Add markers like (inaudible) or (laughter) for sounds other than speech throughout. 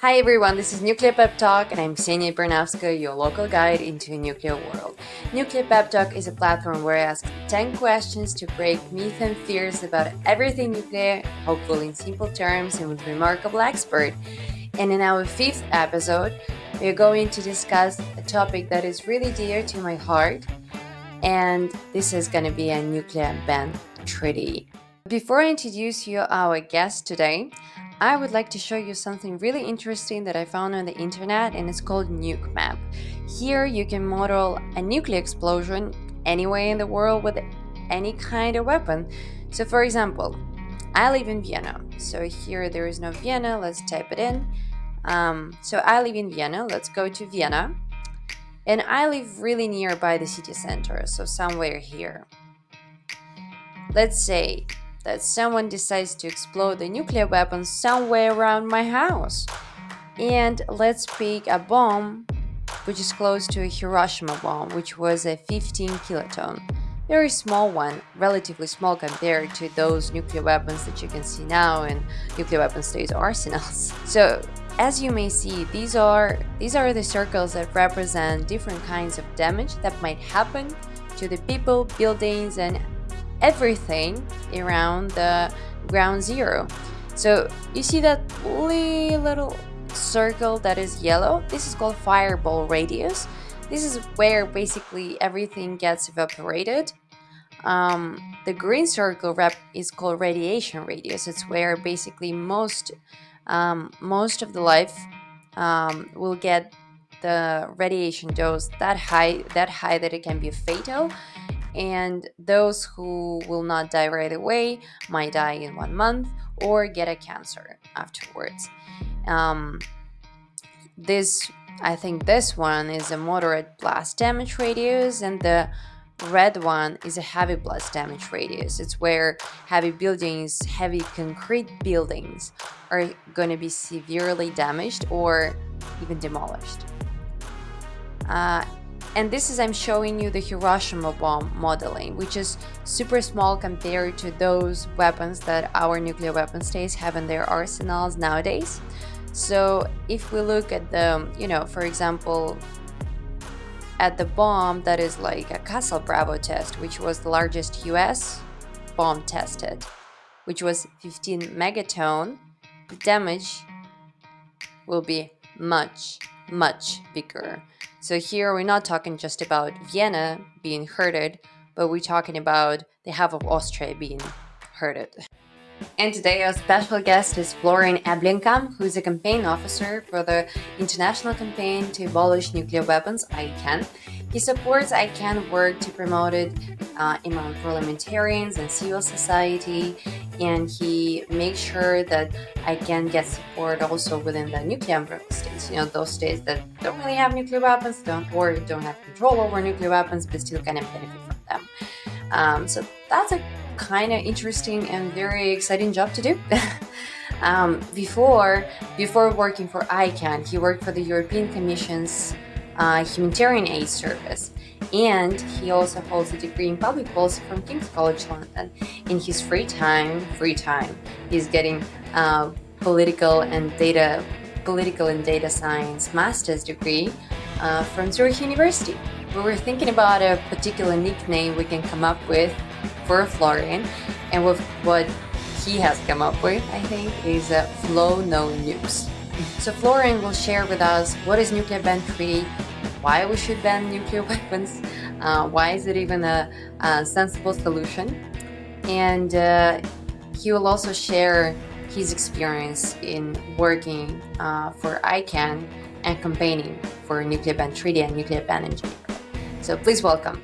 Hi everyone, this is Nuclear Pep Talk and I'm Ksenia Bernavska, your local guide into a nuclear world. Nuclear Pep Talk is a platform where I ask 10 questions to break myths and fears about everything nuclear, hopefully in simple terms and with remarkable expert. And in our fifth episode, we're going to discuss a topic that is really dear to my heart, and this is going to be a nuclear ban treaty. Before I introduce you our guest today, I would like to show you something really interesting that I found on the internet and it's called Nuke Map. Here you can model a nuclear explosion anywhere in the world with any kind of weapon. So for example, I live in Vienna. So here there is no Vienna, let's type it in. Um, so I live in Vienna, let's go to Vienna. And I live really nearby the city center, so somewhere here. Let's say that someone decides to explode a nuclear weapon somewhere around my house. And let's pick a bomb which is close to a Hiroshima bomb, which was a 15 kiloton. Very small one, relatively small compared to those nuclear weapons that you can see now in nuclear weapon states arsenals. (laughs) So as you may see, these are, these are the circles that represent different kinds of damage that might happen to the people, buildings, and everything around the ground zero. So you see that little circle that is yellow? This is called fireball radius. This is where basically everything gets evaporated. Um, the green circle is called radiation radius. It's where basically most um, most of the life um, will get the radiation dose that high that high that it can be fatal and those who will not die right away might die in one month or get a cancer afterwards. Um, this, I think this one is a moderate blast damage radius and the red one is a heavy blast damage radius. It's where heavy buildings, heavy concrete buildings are going to be severely damaged or even demolished. Uh, and this is I'm showing you the Hiroshima bomb modeling, which is super small compared to those weapons that our nuclear weapon states have in their arsenals nowadays. So if we look at the, you know, for example, at the bomb that is like a Castle Bravo test, which was the largest US bomb tested, which was 15 megaton, the damage will be much, much bigger. So here we're not talking just about Vienna being hurted, but we're talking about the half of Austria being hurted. And today our special guest is Florian Eblenkamp, who is a campaign officer for the international campaign to abolish nuclear weapons, ICAN. He supports ICAN work to promote it uh, among parliamentarians and civil society, and he makes sure that I can get support also within the nuclear states, you know, those states that don't really have nuclear weapons, don't or don't have control over nuclear weapons, but still kind of benefit from them. Um, so that's a kind of interesting and very exciting job to do. (laughs) um, before, before working for ICAN, he worked for the European Commission's uh, Humanitarian Aid Service and he also holds a degree in public policy from King's College London. In his free time, free time, he's getting uh, political and data, political and data science master's degree uh, from Zurich University. We were thinking about a particular nickname we can come up with for Florian, and with what he has come up with, I think, is a Flow No Nukes. So Florian will share with us what is nuclear ban treaty, why we should ban nuclear (laughs) weapons, uh, why is it even a, a sensible solution, and uh, he will also share his experience in working uh, for ICAN and campaigning for nuclear ban treaty and nuclear ban in general. So please welcome.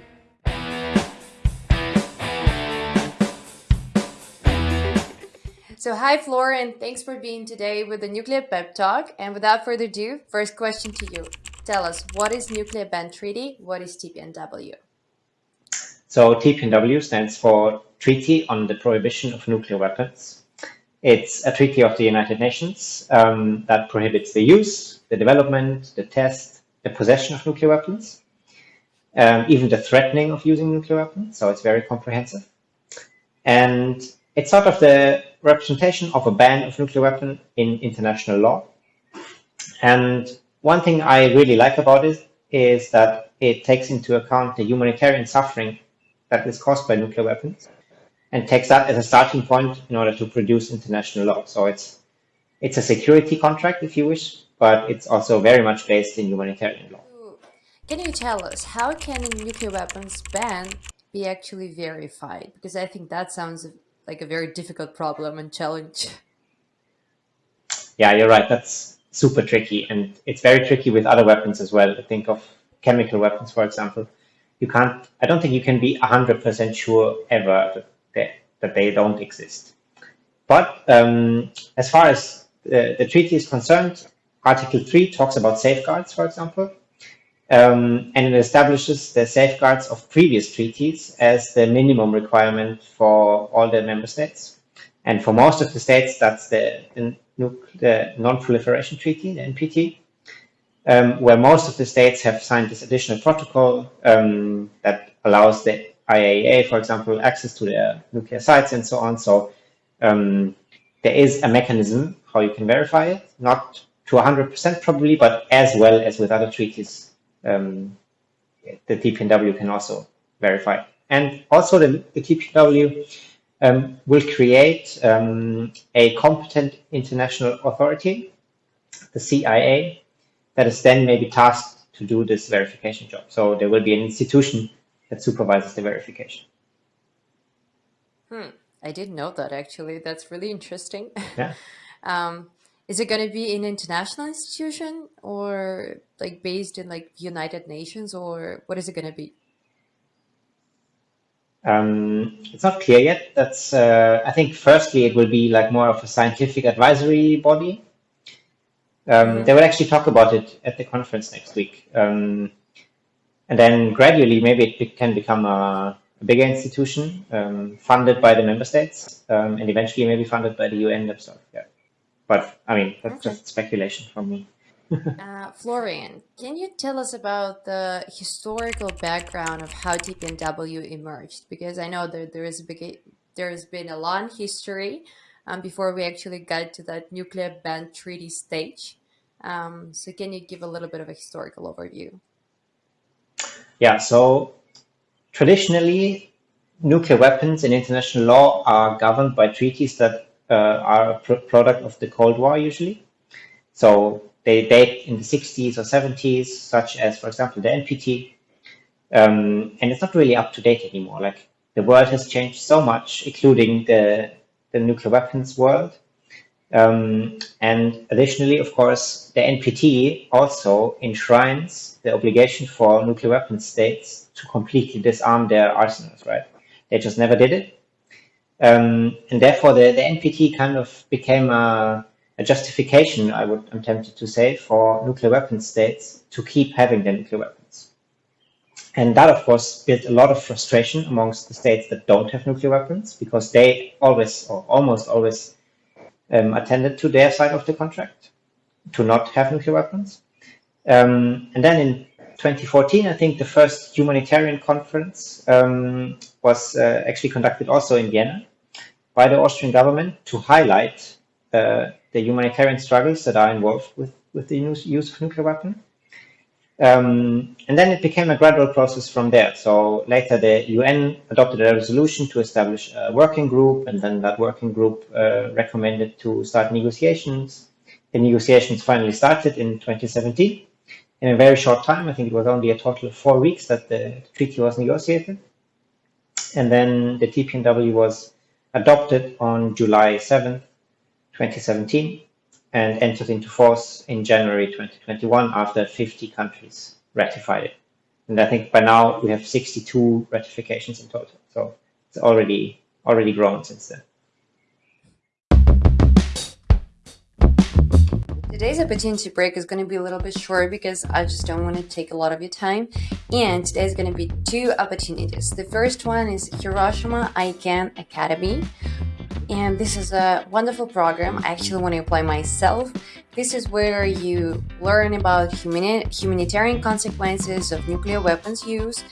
So hi Florian, thanks for being today with the Nuclear Pep Talk. And without further ado, first question to you. Tell us, what is Nuclear Ban Treaty? What is TPNW? So TPNW stands for Treaty on the Prohibition of Nuclear Weapons. It's a treaty of the United Nations um, that prohibits the use, the development, the test, the possession of nuclear weapons, um, even the threatening of using nuclear weapons. So it's very comprehensive. And it's sort of the representation of a ban of nuclear weapon in international law. And one thing I really like about it is that it takes into account the humanitarian suffering that is caused by nuclear weapons and takes that as a starting point in order to produce international law. So it's it's a security contract, if you wish, but it's also very much based in humanitarian law. Can you tell us how can a nuclear weapons ban be actually verified? Because I think that sounds like a very difficult problem and challenge. Yeah, you're right. That's super tricky, and it's very tricky with other weapons as well. Think of chemical weapons, for example. You can't. I don't think you can be hundred percent sure ever that they, that they don't exist. But um, as far as the, the treaty is concerned, Article 3 talks about safeguards, for example, um, and it establishes the safeguards of previous treaties as the minimum requirement for all the member states. And for most of the states, that's the, the, the Non-Proliferation Treaty, the NPT, um, where most of the states have signed this additional protocol um, that allows the IAEA, for example, access to their nuclear sites and so on. So um, there is a mechanism how you can verify it, not to 100% probably, but as well as with other treaties, um, the TPNW can also verify. And also the, the TPNW um, will create um, a competent international authority, the CIA, that is then maybe tasked to do this verification job. So there will be an institution that supervises the verification. Hmm. I didn't know that actually. That's really interesting. Yeah. (laughs) um, is it going to be an international institution or like based in like United Nations or what is it going to be? Um, it's not clear yet. That's uh, I think firstly it will be like more of a scientific advisory body. Um, mm -hmm. They will actually talk about it at the conference next week, um, and then gradually maybe it can become a a bigger institution um, funded by the member states um, and eventually maybe funded by the UN themselves. Yeah. But I mean, that's okay. just speculation from me. (laughs) uh, Florian, can you tell us about the historical background of how TPNW emerged? Because I know that there is a big, there's been a long history um, before we actually got to that nuclear ban treaty stage. Um, so can you give a little bit of a historical overview? Yeah, so Traditionally, nuclear weapons in international law are governed by treaties that uh, are a pr product of the Cold War usually. So they date in the 60s or 70s, such as, for example, the NPT. Um, and it's not really up to date anymore. Like the world has changed so much, including the, the nuclear weapons world. Um, and additionally, of course, the NPT also enshrines the obligation for nuclear weapon states to completely disarm their arsenals, right? They just never did it. Um, and therefore, the, the NPT kind of became a, a justification, I would, I'm tempted to say, for nuclear weapon states to keep having their nuclear weapons. And that, of course, built a lot of frustration amongst the states that don't have nuclear weapons because they always, or almost always, um, attended to their side of the contract to not have nuclear weapons. Um, and then in 2014, I think the first humanitarian conference um, was uh, actually conducted also in Vienna by the Austrian government to highlight uh, the humanitarian struggles that are involved with, with the use of nuclear weapon. Um, and then it became a gradual process from there. So later the UN adopted a resolution to establish a working group, and then that working group uh, recommended to start negotiations. The negotiations finally started in 2017. In a very short time, I think it was only a total of four weeks that the treaty was negotiated. And then the TPNW was adopted on July 7th, 2017 and entered into force in January 2021 after 50 countries ratified it. And I think by now we have 62 ratifications in total. So it's already already grown since then. Today's opportunity break is going to be a little bit short because I just don't want to take a lot of your time. And today's going to be two opportunities. The first one is Hiroshima ICAN Academy, and this is a wonderful program. I actually want to apply myself. This is where you learn about humani humanitarian consequences of nuclear weapons use.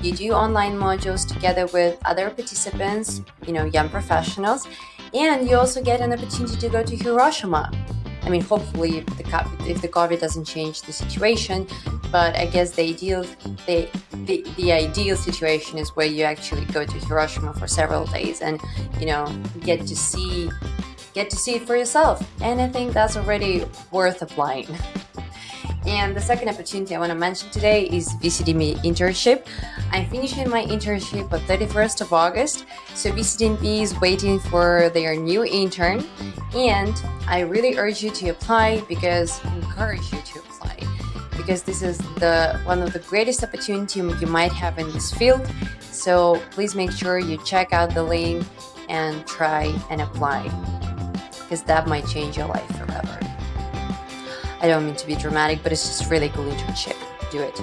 You do online modules together with other participants, you know, young professionals, and you also get an opportunity to go to Hiroshima. I mean, hopefully, if the if the COVID doesn't change the situation, but I guess the ideal the, the the ideal situation is where you actually go to Hiroshima for several days and you know get to see get to see it for yourself. And I think that's already worth applying. And the second opportunity I want to mention today is VCDNP internship. I'm finishing my internship on 31st of August, so VCDNP is waiting for their new intern, and I really urge you to apply because I encourage you to apply because this is the one of the greatest opportunity you might have in this field. So please make sure you check out the link and try and apply because that might change your life forever. I don't mean to be dramatic, but it's just really cool internship. Do it.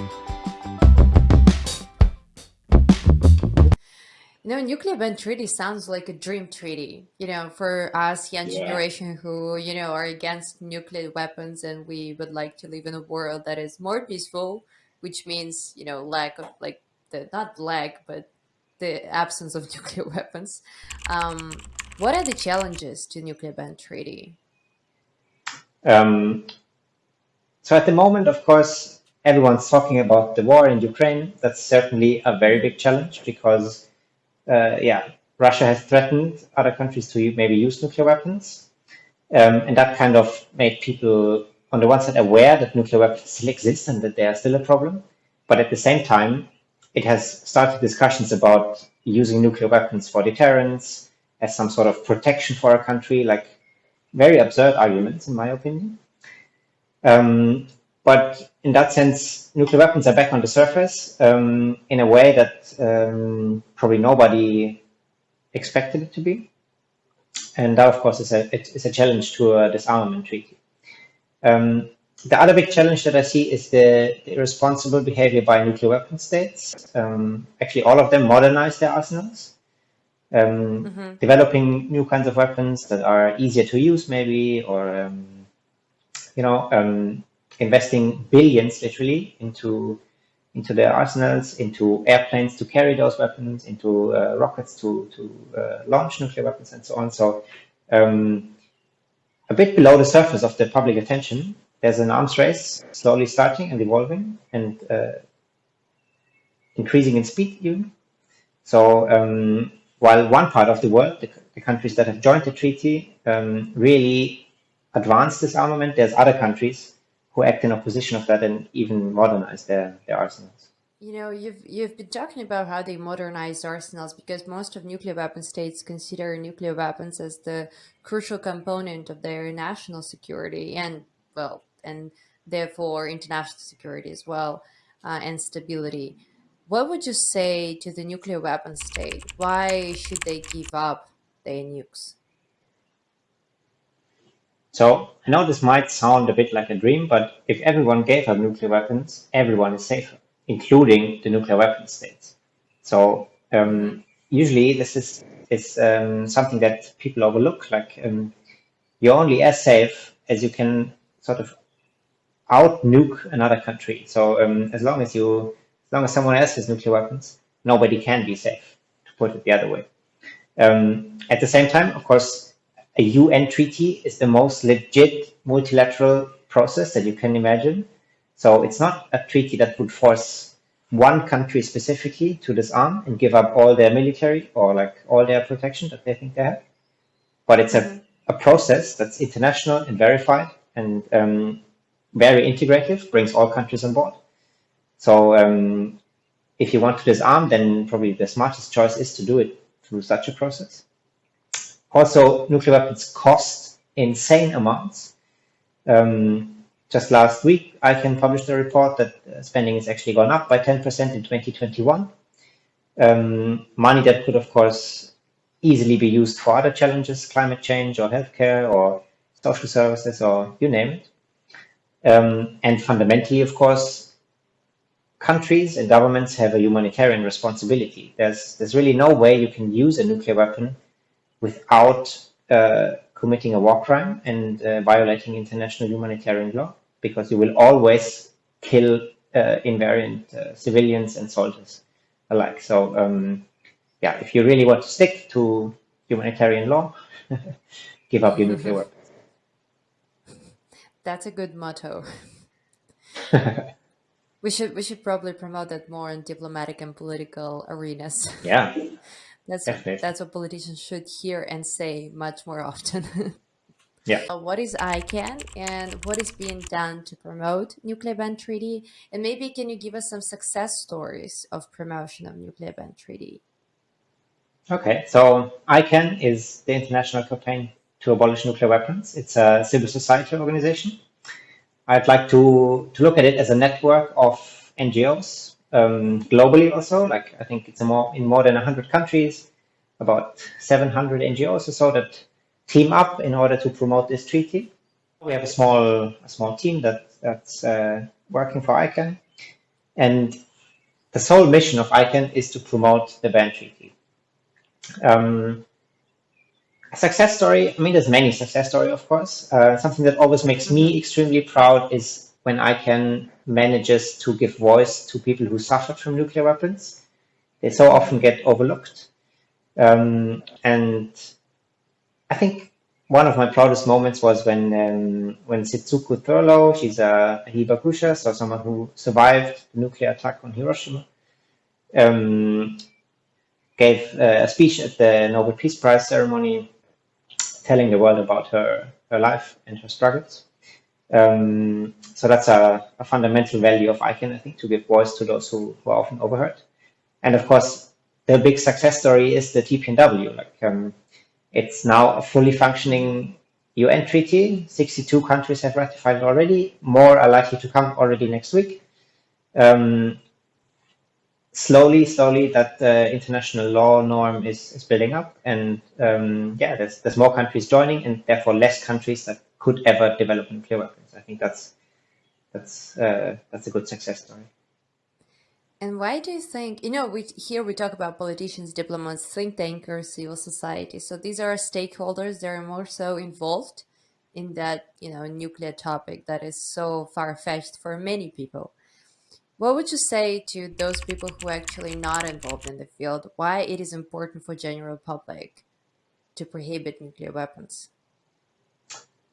You know, nuclear ban treaty sounds like a dream treaty, you know, for us young yeah. generation who, you know, are against nuclear weapons and we would like to live in a world that is more peaceful, which means, you know, lack of like the, not lack, but the absence of (laughs) nuclear weapons. Um, what are the challenges to nuclear ban treaty? Um, so at the moment, of course, everyone's talking about the war in Ukraine. That's certainly a very big challenge because, uh, yeah, Russia has threatened other countries to maybe use nuclear weapons. Um, and that kind of made people, on the one side, aware that nuclear weapons still exist and that they are still a problem. But at the same time, it has started discussions about using nuclear weapons for deterrence, as some sort of protection for a country, like very absurd arguments, in my opinion. Um, but in that sense, nuclear weapons are back on the surface um, in a way that um, probably nobody expected it to be. And that, of course, is a, it's a challenge to a disarmament treaty. Um, the other big challenge that I see is the, the irresponsible behavior by nuclear weapon states. Um, actually, all of them modernize their arsenals, um, mm -hmm. developing new kinds of weapons that are easier to use, maybe, or um, you know, um, investing billions literally into into their arsenals, into airplanes to carry those weapons, into uh, rockets to to uh, launch nuclear weapons, and so on. So, um, a bit below the surface of the public attention, there's an arms race slowly starting and evolving and uh, increasing in speed even. So, um, while one part of the world, the, the, countries that have joined the treaty, um, really advance disarmament, there's other countries who act in opposition of that and even modernize their, their arsenals. You know, you've you've been talking about how they modernize arsenals because most of nuclear weapon states consider nuclear weapons as the crucial component of their national security and well, and therefore international security as well uh, and stability. What would you say to the nuclear weapon state? Why should they give up their nukes? So I know this might sound a bit like a dream, but if everyone gave up nuclear weapons, everyone is safer, including the nuclear weapon states. So um, usually this is, is um, something that people overlook. Like um, you're only as safe as you can sort of out nuke another country. So um, as long as you, as long as someone else has nuclear weapons, nobody can be safe. To put it the other way. Um, at the same time, of course, a UN treaty is the most legit multilateral process that you can imagine. So it's not a treaty that would force one country specifically to disarm and give up all their military or like all their protection that they think they have. But it's a, a process that's international and verified and um, very integrative, brings all countries on board. So um, if you want to disarm, then probably the smartest choice is to do it through such a process. Also, nuclear weapons cost insane amounts. Um, just last week, ICAN published a report that uh, spending has actually gone up by 10% in 2021. Um, money that could, of course, easily be used for other challenges, climate change or healthcare or social services or you name it. Um, and fundamentally, of course, countries and governments have a humanitarian responsibility. There's, there's really no way you can use a nuclear weapon without uh, committing a war crime and uh, violating international humanitarian law, because you will always kill uh, invariant uh, civilians and soldiers alike. So, um, yeah, if you really want to stick to humanitarian law, (laughs) give up your nuclear weapons. that's a good motto. (laughs) we should we should probably promote that more in diplomatic and political arenas. Yeah. (laughs) that's Definitely. that's what politicians should hear and say much more often. (laughs) Yeah. Uh, what is ICAN and what is being done to promote nuclear ban treaty? And maybe can you give us some success stories of promotion of nuclear ban treaty? Okay, so ICAN is the International Campaign to Abolish Nuclear Weapons. It's a civil society organization. I'd like to, to look at it as a network of NGOs um, globally also. Like I think it's more in more than 100 countries, about 700 NGOs or so that team up in order to promote this treaty. We have a small a small team that that's uh, working for ICAN, and the sole mission of ICAN is to promote the ban treaty. Um, a success story, I mean, there's many success story, of course. Uh, something that always makes me extremely proud is when ICAN manages to give voice to people who suffered from nuclear weapons. They so often get overlooked. Um, and I think one of my proudest moments was when um, when Setsuko Thurlow, she's a Hibakusha, so someone who survived the nuclear attack on Hiroshima, um, gave uh, a speech at the Nobel Peace Prize ceremony telling the world about her, her life and her struggles. Um, so that's a, a, fundamental value of ICAN, I think, to give voice to those who, who are often overheard. And of course, the big success story is the TPNW. Like um, it's now a fully functioning UN treaty. 62 countries have ratified it already. More are likely to come already next week. Um, slowly, slowly, that uh, international law norm is, is building up, and um, yeah, there's there's more countries joining, and therefore less countries that could ever develop nuclear weapons. I think that's that's uh, that's a good success story. And why do you think, you know, we here we talk about politicians, diplomats, think tankers, civil society. So these are stakeholders that are more so involved in that, you know, nuclear topic that is so far-fetched for many people. What would you say to those people who are actually not involved in the field, why it is important for general public to prohibit nuclear weapons?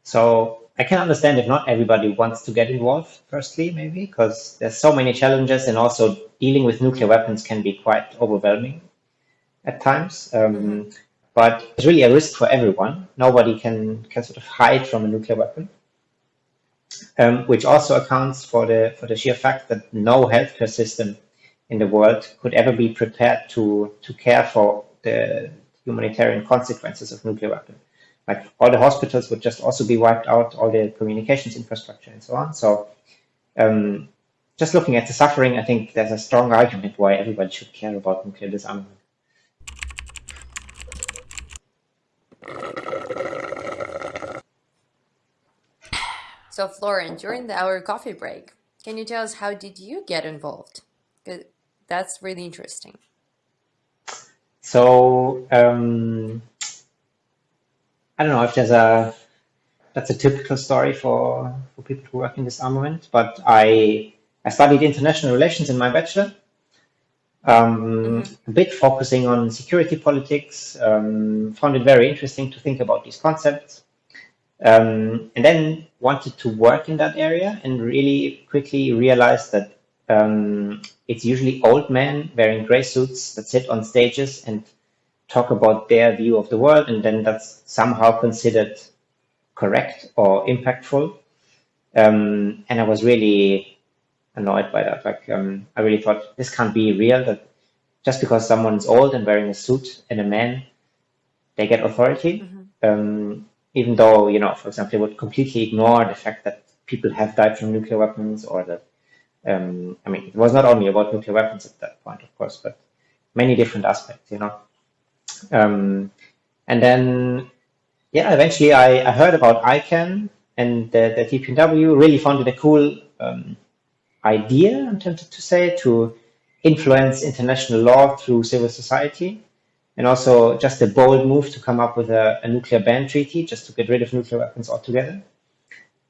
So I can understand if not everybody wants to get involved, firstly, maybe, because there's so many challenges and also dealing with nuclear weapons can be quite overwhelming at times. Um. But it's really a risk for everyone. Nobody can, can sort of hide from a nuclear weapon. Um, which also accounts for the for the sheer fact that no healthcare system in the world could ever be prepared to to care for the humanitarian consequences of nuclear weapons like all the hospitals would just also be wiped out, all the communications infrastructure and so on. So um, just looking at the suffering, I think there's a strong argument why everybody should care about nuclear disarmament. So Florian, during the, our coffee break, can you tell us how did you get involved? That's really interesting. So um, I don't know if there's a that's a typical story for for people who work in disarmament. But I I studied international relations in my bachelor. Um, mm-hmm. A bit focusing on security politics. Um, found it very interesting to think about these concepts. Um, and then wanted to work in that area and really quickly realized that um, it's usually old men wearing gray suits that sit on stages and talk about their view of the world, and then that's somehow considered correct or impactful. Um, and I was really annoyed by that. Like, um, I really thought this can't be real. That just because someone's old and wearing a suit and a man, they get authority. Mm-hmm. Um, even though, you know, for example, they would completely ignore the fact that people have died from nuclear weapons or that, um, I mean, it was not only about nuclear weapons at that point, of course, but many different aspects, you know. Um, and then, yeah, eventually I, I heard about ICAN and the, the TPNW, really found it a cool um, idea, I'm tempted to say, to influence international law through civil society. And also just a bold move to come up with a, a nuclear ban treaty, just to get rid of nuclear weapons altogether.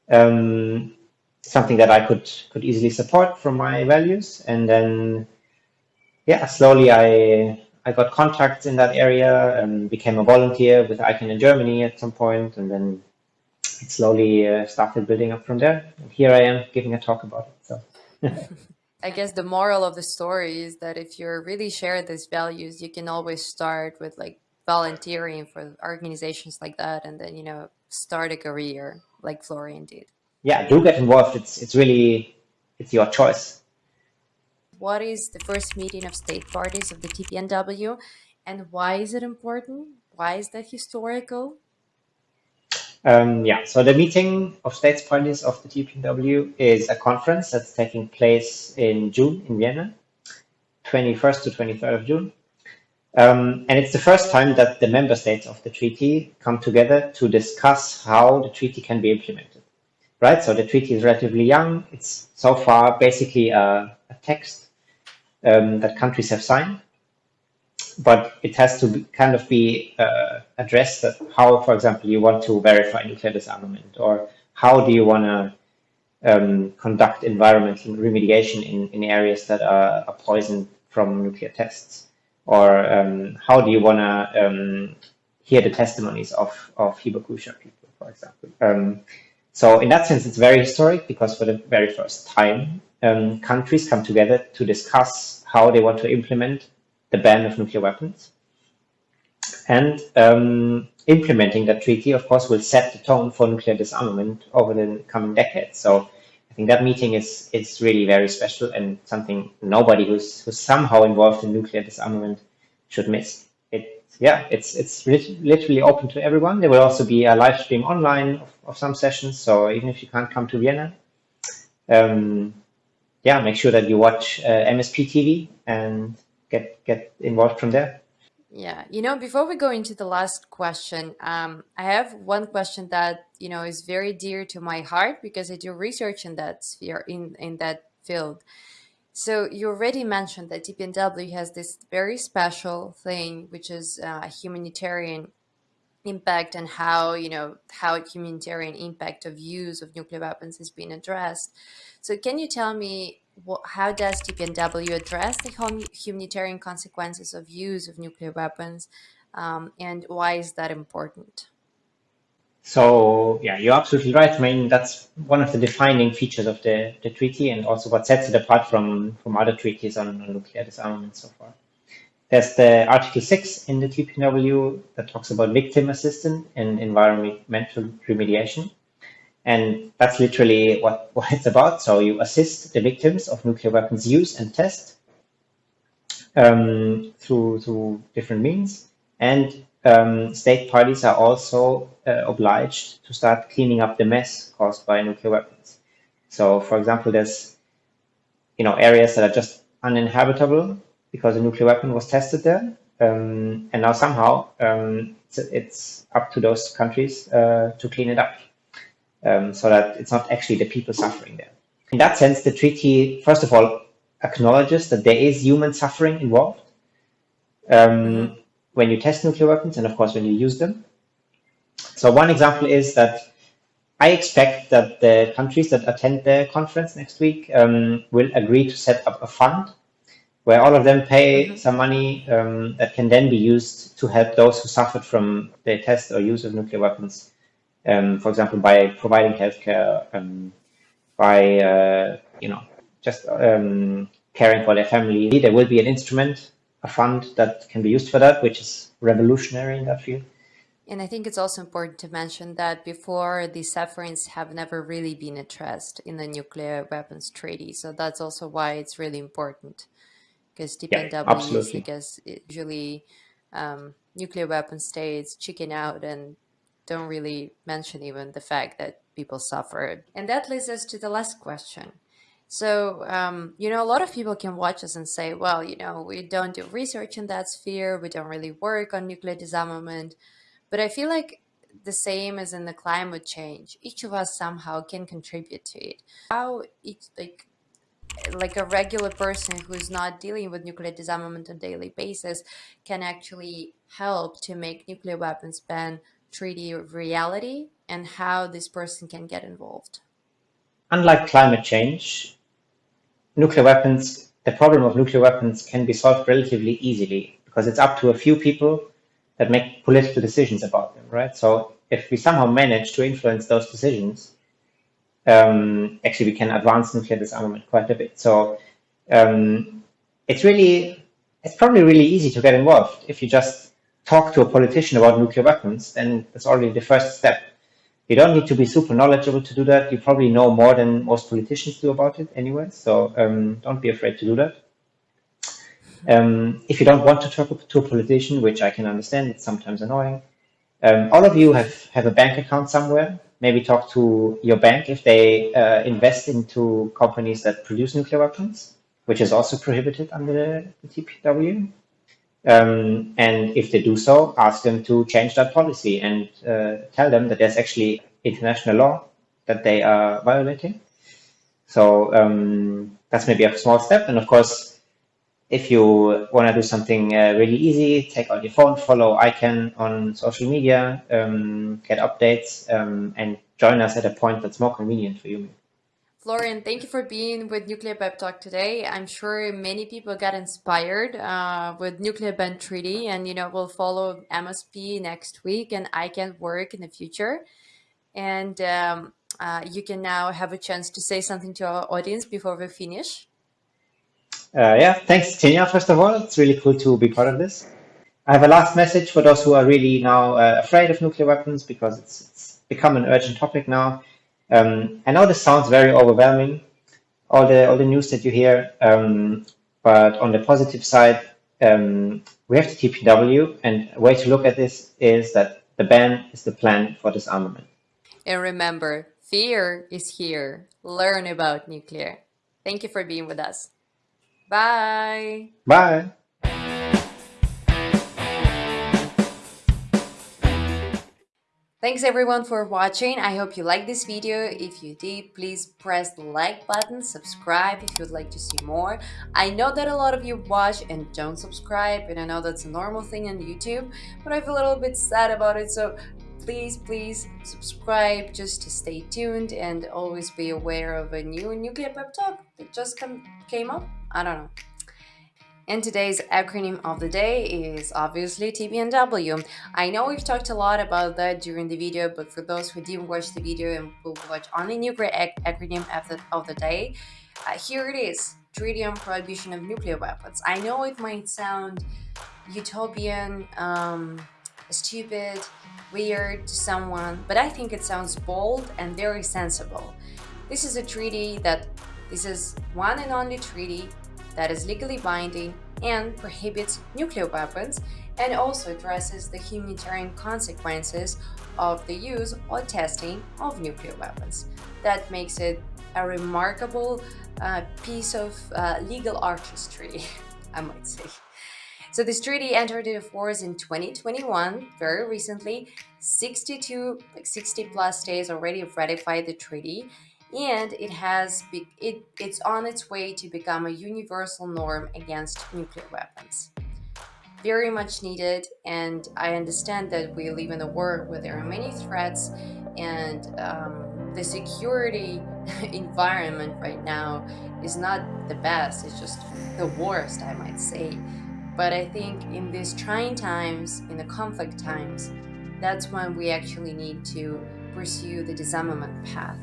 Um, something that I could could easily support from my values. And then, yeah, slowly I I got contacts in that area and became a volunteer with ICAN in Germany at some point, and then it slowly uh, started building up from there. And here I am giving a talk about it. So. (laughs) I guess the moral of the story is that if you really share these values, you can always start with like volunteering for organizations like that, and then you know start a career like Florian did. Yeah, do get involved. It's it's really it's your choice. What is the first meeting of state parties of the TPNW, and why is it important? Why is that historical? Um, yeah, so the meeting of states parties of the TPNW is a conference that's taking place in June in Vienna, 21st to 23rd of June. Um, and it's the first time that the member states of the treaty come together to discuss how the treaty can be implemented. Right, so the treaty is relatively young. It's so far basically a, a text um, that countries have signed but it has to be, kind of be uh, addressed that how, for example, you want to verify nuclear disarmament, or how do you want to um, conduct environmental remediation in, in areas that are, are poisoned from nuclear tests, or um, how do you want to um, hear the testimonies of, of Hibakusha people, for example. Um, so in that sense, it's very historic because for the very first time, um, countries come together to discuss how they want to implement the ban of nuclear weapons. And um, implementing that treaty, of course, will set the tone for nuclear disarmament over the coming decades. So I think that meeting is is really very special and something nobody who's who's somehow involved in nuclear disarmament should miss. It yeah, it's it's literally open to everyone. There will also be a live stream online of, of some sessions. So even if you can't come to Vienna, um, yeah, make sure that you watch uh, MSP TV and get get involved from there. Yeah, you know, before we go into the last question, um, I have one question that you know is very dear to my heart because I do research in that sphere in in that field. So you already mentioned that TPNW has this very special thing, which is uh, humanitarian impact and how you know how humanitarian impact of use of nuclear weapons is being addressed. So can you tell me what, how does TPNW address the humanitarian consequences of use of nuclear weapons, um, and why is that important? So yeah, you're absolutely right. I mean, that's one of the defining features of the, the treaty and also what sets it apart from, from other treaties on, on nuclear disarmament so far. There's the Article 6 in the TPW that talks about victim assistance in environmental remediation. And that's literally what, what it's about. So you assist the victims of nuclear weapons use and test um, through, through different means. And um, state parties are also uh, obliged to start cleaning up the mess caused by nuclear weapons. So, for example, there's you know areas that are just uninhabitable because a nuclear weapon was tested there, um, and now somehow um, it's, it's, up to those countries uh, to clean it up um, so that it's not actually the people suffering there. In that sense, the treaty, first of all, acknowledges that there is human suffering involved um, when you test nuclear weapons and, of course, when you use them. So one example is that I expect that the countries that attend the conference next week um, will agree to set up a fund where all of them pay mm -hmm. some money um, that can then be used to help those who suffered from the test or use of nuclear weapons um, for example, by providing healthcare, um, by uh, you know just um, caring for their family. There will be an instrument, a fund that can be used for that, which is revolutionary in that field. And I think it's also important to mention that before these sufferings have never really been addressed in the nuclear weapons treaty. So that's also why it's really important because TPNW yeah, I guess, usually um, nuclear weapon states chicken out and don't really mention even the fact that people suffered. And that leads us to the last question. So, um, you know, a lot of people can watch us and say, well, you know, we don't do research in that sphere. We don't really work on nuclear disarmament. But I feel like the same as in the climate change, each of us somehow can contribute to it. How each, like, like a regular person who's not dealing with nuclear disarmament on a daily basis can actually help to make nuclear weapons ban treaty reality and how this person can get involved? Unlike climate change, nuclear weapons, the problem of nuclear weapons can be solved relatively easily because it's up to a few people that make political decisions about them, right? So if we somehow manage to influence those decisions, um, actually we can advance nuclear disarmament quite a bit. So um, it's really, it's probably really easy to get involved. If you just talk to a politician about nuclear weapons, then that's already the first step. You don't need to be super knowledgeable to do that. You probably know more than most politicians do about it anyway. So um, don't be afraid to do that. Um, if you don't want to talk to a politician, which I can understand, it's sometimes annoying. Um, all of you have, have a bank account somewhere. Maybe talk to your bank if they uh, invest into companies that produce nuclear weapons, which is also prohibited under the, TPW. Um, and if they do so, ask them to change that policy and uh, tell them that there's actually international law that they are violating. So um, that's maybe a small step. And of course, if you want to do something uh, really easy, take out your phone, follow ICAN on social media, um, get updates, um, and join us at a point that's more convenient for you. Florian, thank you for being with Nuclear Pep Talk today. I'm sure many people got inspired uh, with Nuclear Ban Treaty and, you know, we'll follow MSP next week and ICAN work in the future. And um, uh, you can now have a chance to say something to our audience before we finish. Uh, yeah, thanks, Tanya, first of all. It's really cool to be part of this. I have a last message for those who are really now uh, afraid of nuclear weapons because it's, it's become an urgent topic now. Um, I know this sounds very overwhelming, all the all the news that you hear, um, but on the positive side, um, we have the TPW, and a way to look at this is that the ban is the plan for disarmament. And remember, fear is here. Learn about nuclear. Thank you for being with us. Bye. Bye. Thanks everyone for watching. I hope you liked this video. If you did, please press the like button, subscribe if you'd like to see more. I know that a lot of you watch and don't subscribe, and I know that's a normal thing on YouTube, but I feel a little bit sad about it. So please, please subscribe just to stay tuned and always be aware of a new nuclear pep talk that just come, came up. I don't know. And today's acronym of the day is obviously TPNW. I know we've talked a lot about that during the video, but for those who didn't watch the video and will watch only nuclear ac acronym of the, of the day, uh, here it is, Treaty on Prohibition of Nuclear Weapons. I know it might sound utopian, um, stupid, weird to someone, but I think it sounds bold and very sensible. This is a treaty that, this is one and only treaty that is legally binding and prohibits nuclear weapons and also addresses the humanitarian consequences of the use or testing of nuclear weapons. That makes it a remarkable uh, piece of uh, legal artistry, (laughs) I might say. So this treaty entered into force in 2021, very recently. 62, like 60 plus states already ratified the treaty and it has be, it, it's on its way to become a universal norm against nuclear weapons. Very much needed, and I understand that we live in a world where there are many threats, and um, the security (laughs) environment right now is not the best, it's just the worst, I might say. But I think in these trying times, in the conflict times, that's when we actually need to pursue the disarmament path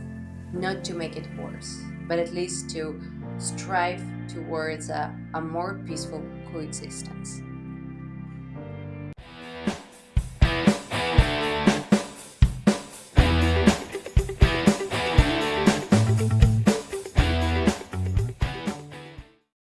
not to make it worse, but at least to strive towards a, a more peaceful coexistence.